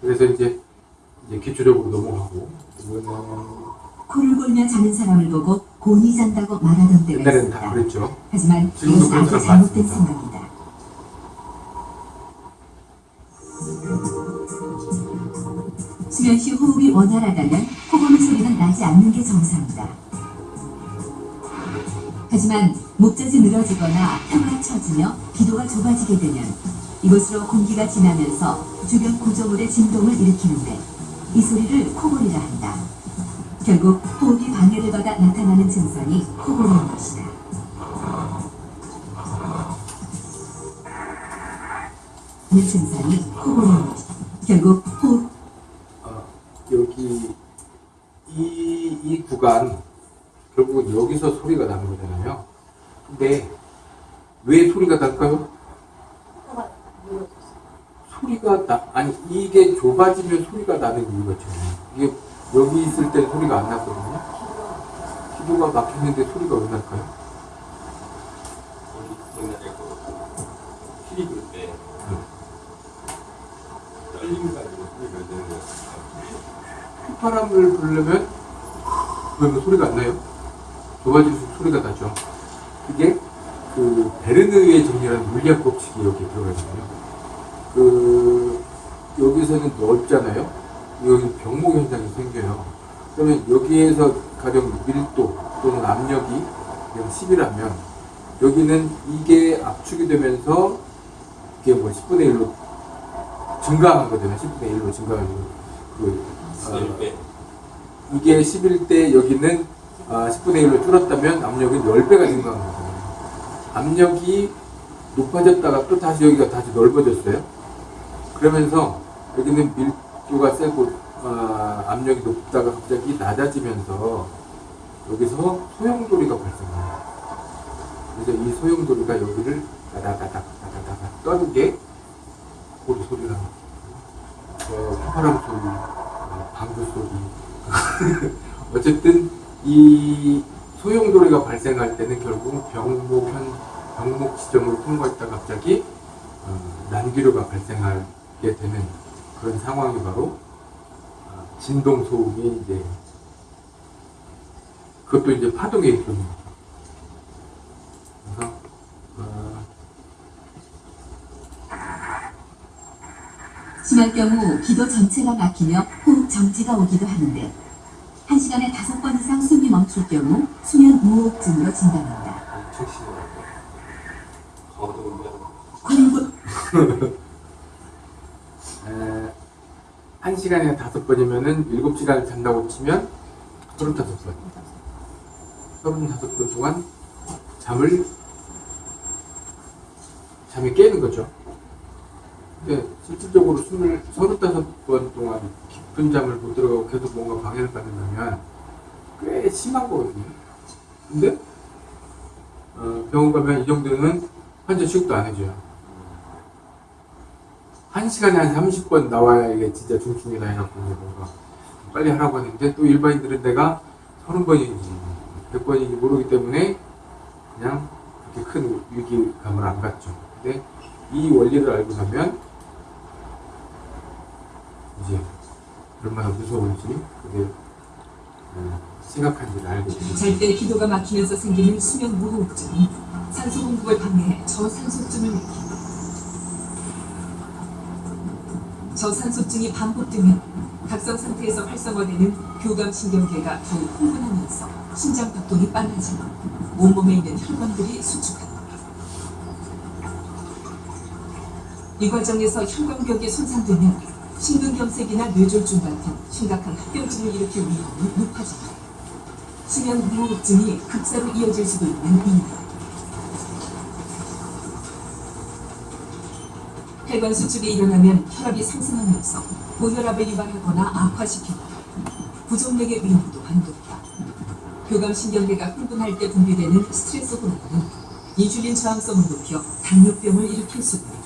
그래서 이제 이제 기초적으로 넘어가고 이거는 코를 골며 자는 사람을 보고 곤이 잔다고 말하던 때가 옛날에는 다 있습니다. 그랬죠. 하지만 지금도 그런 아주 사람 잘못된 많습니다. 생각이다. 수면 시 호흡이 원활하다면 코고는 소리는 나지 않는 게 정상이다. 하지만 목젖이 늘어지거나 혀가 처지며 기도가 좁아지게 되면 이곳으로 공기가 지나면서 주변 구조물의 진동을 일으키는데 이 소리를 코골이라 한다. 결국 호흡이 방해를 받아 나타나는 증상이 코골이인 것이다. 이 증상이 코골이인 것이다. 결국 호흡 어, 여기 이, 이 구간 결국은 여기서 소리가 나는 거잖아요. 근데 왜 소리가 날까요? 소리가 나 아니 이게 좁아지면 소리가 나는 이유가 있잖아요. 이게 여기 있을 때 소리가 안 났거든요. 기도가 막혔는데 소리가 왜 날까요? 우리 옛날에 그 피리 불 때, 떨림 가지고 소리가 내는 거 휘파람을 부르려면 그러면 소리가 안 나요? 좁아질수록 소리가 나죠. 그게 그 베르느의 정리라는 물리학 법칙이 여기 들어가 있거든요. 그 여기서는 넓잖아요. 여기 병목 현상이 생겨요. 그러면 여기에서 가령 밀도 또는 압력이 그냥 10이라면 여기는 이게 압축이 되면서 이게 뭐 10분의 1로 증가하거든요. 10분의 1로 증가하고 그 어, 11배. 이게 11대 여기는 아, 10분의 1로 줄었다면 압력은 10배가 증가한 거잖아요. 압력이 높아졌다가 또 다시 여기가 다시 넓어졌어요. 그러면서 여기는 밀도가 세고 아, 압력이 높다가 갑자기 낮아지면서 여기서 소용돌이가 발생해요. 그래서 이 소용돌이가 여기를 다다다닥 다다다닥 떠는 게 고리 거예요. 어, 휘파람 소리, 어, 방구 소리. 어쨌든 이 소용돌이가 발생할 때는 결국 병목 현 병목 지점으로 통과했다 가 갑자기 어, 난기류가 발생 하게 되는 그런 상황이 바로 어, 진동 소음이 이제 그것도 이제 파동의 일종입니다. 그래서 어, 심할 경우 기도 전체가 막히며 호흡 정지가 오기도 하는데 한 시간에 다섯 번 이상 숨이 멈출 경우 수면 무호흡증으로 진단한다. 엄청 1시간에 5번이면은 7시간을 잔다고 치면 35번. 35번 동안 잠을, 잠이 깨는 거죠. 근데 실질적으로 20, 35번 동안 깊은 잠을 못 들어가고 계속 뭔가 방해를 받는다면 꽤 심한 거거든요. 근데 어, 병원 가면 이 정도는 환자 취급도 안 해줘요. 한 시간에 한 30번 나와야 이게 진짜 중증이다 해갖고 뭔가 빨리 하라고 하는데 또 일반인들은 내가 30번인지 100번인지 모르기 때문에 그냥 그렇게 큰 위기감을 안 갖죠. 근데 이 원리를 알고 나면 이제 얼마나 무서운지 그게 어, 심각한지를 알게 됩니다. 잘때 기도가 막히면서 생기는 수면 무호흡증, 산소 공급을 방해해 저산소증을 일으킨다. 저산소증이 반복되면 각성 상태에서 활성화되는 교감신경계가 더욱 흥분하면서 심장 박동이 빨라지고 온몸에 있는 혈관들이 수축한다. 이 과정에서 혈관벽이 손상되면 심근경색이나 뇌졸중 같은 심각한 합병증을 일으킬 위험이 높아진다. 수면 무호흡증이 급사로 이어질 수도 있는 이유. 혈관 수축이 일어나면 혈압이 상승하면서 고혈압을 유발하거나 악화시키고 부정맥의 위험 또한 높다. 교감신경계가 흥분할 때 분비되는 스트레스 호르몬은 인슐린 저항성을 높여 당뇨병을 일으킬 수도 있다.